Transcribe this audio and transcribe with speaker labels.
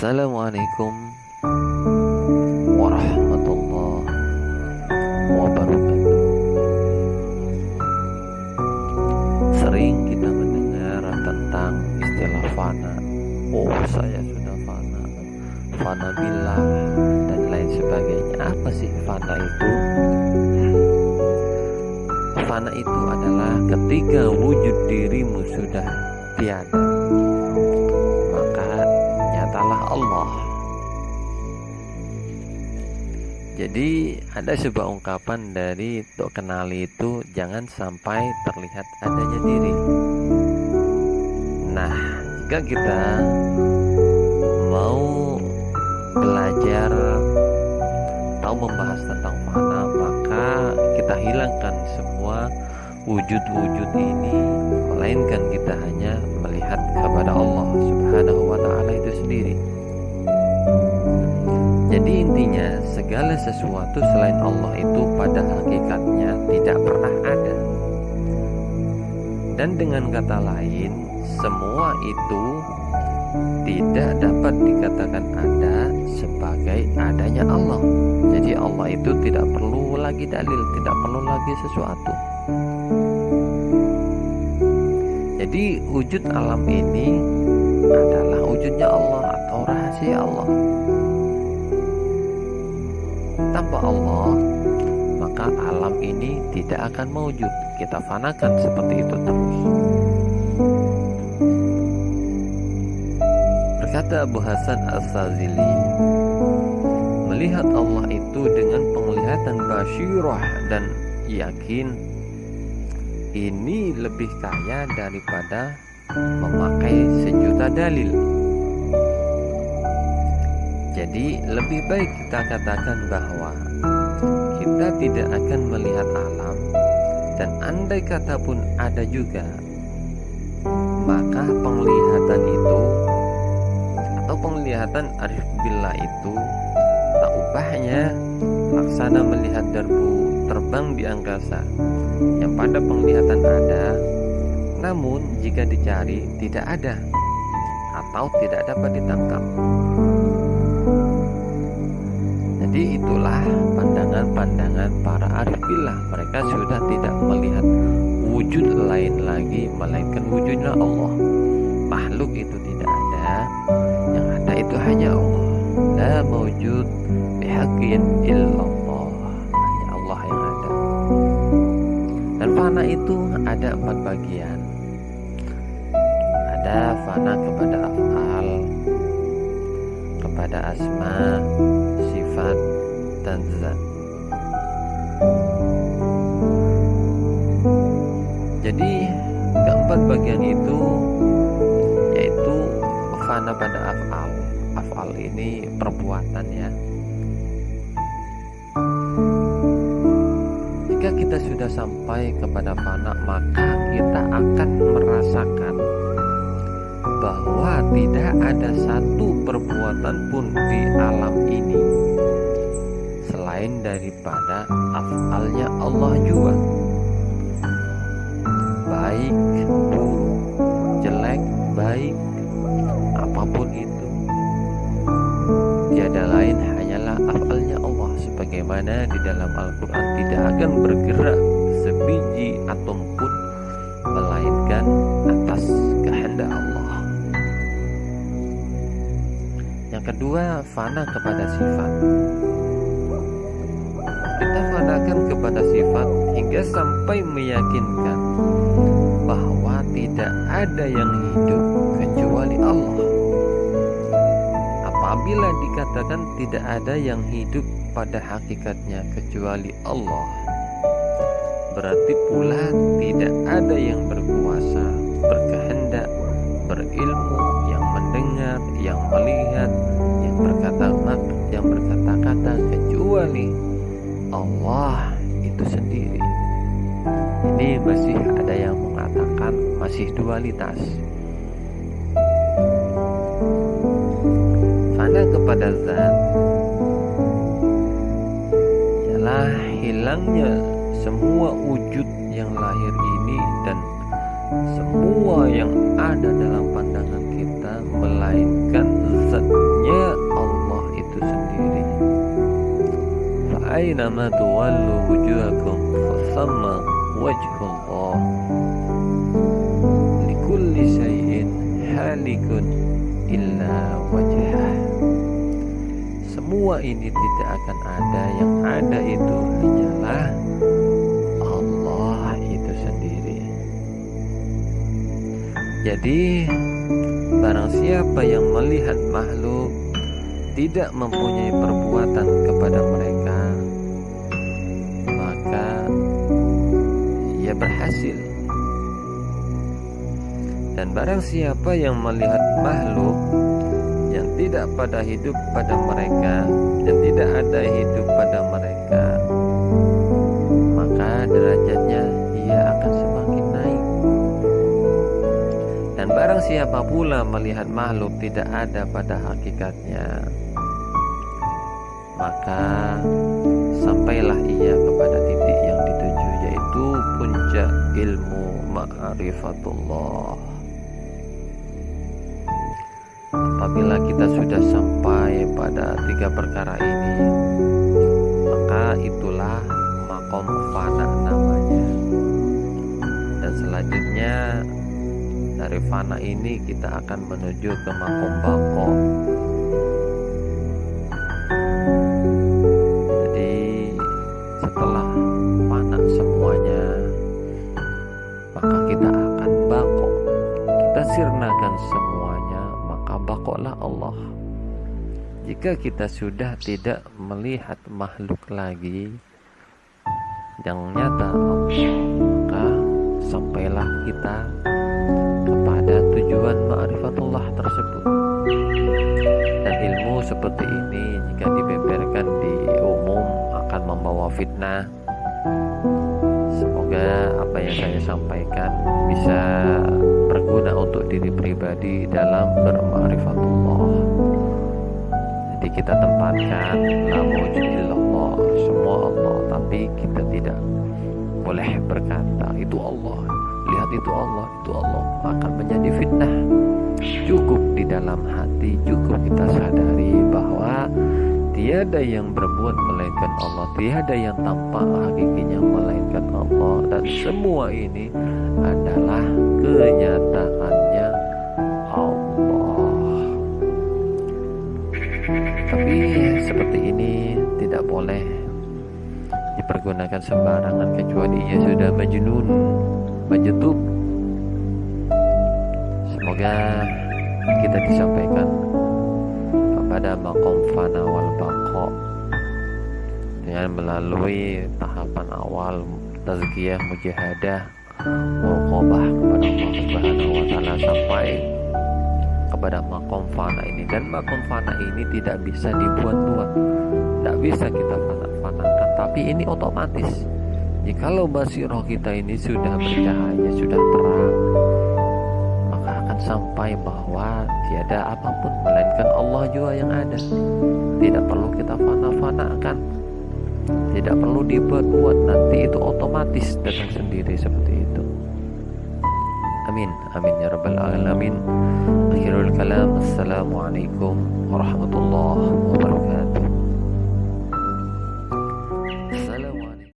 Speaker 1: Assalamualaikum warahmatullahi wabarakatuh. Sering kita mendengar tentang istilah fana. Oh, saya sudah fana. Fana billah dan lain sebagainya. Apa sih fana itu? Fana itu adalah ketika wujud dirimu sudah tiada Jadi ada sebuah ungkapan dari Tok Kenali itu jangan sampai terlihat adanya diri. Nah, jika kita mau belajar atau membahas tentang mana, maka kita hilangkan semua wujud-wujud ini, melainkan kita hanya melihat kepada Allah Subhanahu wa taala itu sendiri. Jadi intinya segala sesuatu selain Allah itu pada hakikatnya tidak pernah ada. Dan dengan kata lain, semua itu tidak dapat dikatakan ada sebagai adanya Allah. Jadi Allah itu tidak perlu lagi dalil, tidak perlu lagi sesuatu. Jadi wujud alam ini adalah wujudnya Allah atau rahasia Allah tanpa Allah maka alam ini tidak akan mewujud. Kita fanakan seperti itu terus. Berkata Abu Hasan As-Sazili melihat Allah itu dengan penglihatan basyirah dan yakin ini lebih kaya daripada memakai sejuta dalil jadi lebih baik kita katakan bahwa kita tidak akan melihat alam dan andai kata pun ada juga maka penglihatan itu atau penglihatan arif billah itu tak ubahnya laksana melihat derbu terbang di angkasa yang pada penglihatan ada namun jika dicari tidak ada atau tidak dapat ditangkap jadi itulah pandangan-pandangan para arif billah. Mereka sudah tidak melihat wujud lain lagi melainkan wujudnya Allah. Makhluk itu tidak ada, yang ada itu hanya Allah. La mewujud bihaqqin illallah. Hanya Allah yang ada. Dan fana itu ada empat bagian. Ada fana kepada afal, kepada asma, sifat dan. Jadi keempat bagian itu yaitu fana pada afal. Afal ini perbuatan ya. Jika kita sudah sampai kepada fana maka kita akan merasakan bahwa tidak ada satu perbuatan pun di alam ini. Selain daripada afalnya Allah juga. Baik buruk jelek baik apa pun itu. Tiada lain hanyalah afalnya Allah. Sebagaimana di dalam Al-Quran tidak akan bergerak sebiji atom pun melainkan kedua fana kepada sifat kita fanakan kepada sifat hingga sampai meyakinkan bahwa tidak ada yang hidup kecuali Allah. Apabila dikatakan tidak ada yang hidup pada hakikatnya kecuali Allah, berarti pula tidak ada yang berkuasa, kecuali Allah itu sendiri. Ini masih ada yang mengatakan masih dualitas. Fana kepada zat ialah hilangnya semua wujud yang lahir ini dan semua yang ada dalam pandangan فأينما تولوا وجوهكم فثم وجه الله لكل شيء هالك إلا وجهه semua ini tidak akan ada yang ada itu hanyalah Allah itu sendiri jadi barang siapa yang melihat makhluk tidak mempunyai perbuatan kepada mereka Ia berhasil. Dan barang siapa yang melihat makhluk yang tidak pada hidup pada mereka yang tidak ada hidup pada mereka maka derajatnya ia akan semakin naik. Dan barang siapa pula melihat makhluk tidak ada pada hakikatnya maka sampailah ma'rifatullah. Apabila kita sudah sampai pada tiga perkara ini maka itulah makom fana namanya. Dan selanjutnya dari fana ini kita akan menuju ke makom bako sirnakan semuanya maka bakoklah Allah. Jika kita sudah tidak melihat makhluk lagi yang nyata maka sampailah kita kepada tujuan ma'rifatullah tersebut. Dan ilmu seperti ini jika dibeberkan di umum akan membawa fitnah. Semoga apa yang saya sampaikan bisa diri pribadi dalam berma'rifatullah. Jadi kita tempatkan la illallah semua Allah tapi kita tidak boleh berkata itu Allah. Lihat itu Allah itu Allah. Akan menjadi fitnah. Cukup di dalam hati cukup kita sadari bahwa tiada yang berbuat melainkan Allah tiada yang tampak hakikinya melainkan Allah dan semua ini adalah kenyataannya tapi seperti ini tidak boleh dipergunakan sembarangan kecuali ia sudah majnun majtub semoga kita disampaikan kepada makom fana wal baqo dengan melalui tahapan awal tazkiyah mujahadah murqabah kepada Allah Subhanahu wa taala sampai kepada makom fana ini. Dan makom fana ini tidak bisa dibuat-buat. Tidak bisa kita fana-fanakan tapi ini otomatis. Jikalau basiroh kita ini sudah bercahaya sudah terang maka akan sampai bahwa tiada apa pun melainkan Allah juga yang ada. Tidak perlu kita fana-fanakan tidak perlu dibuat-buat. Nanti itu otomatis datang sendiri seperti itu amin. Amin ya rabbal alamin. Akhirul kalam. Assalamualaikum warahmatullahi wabarakatuh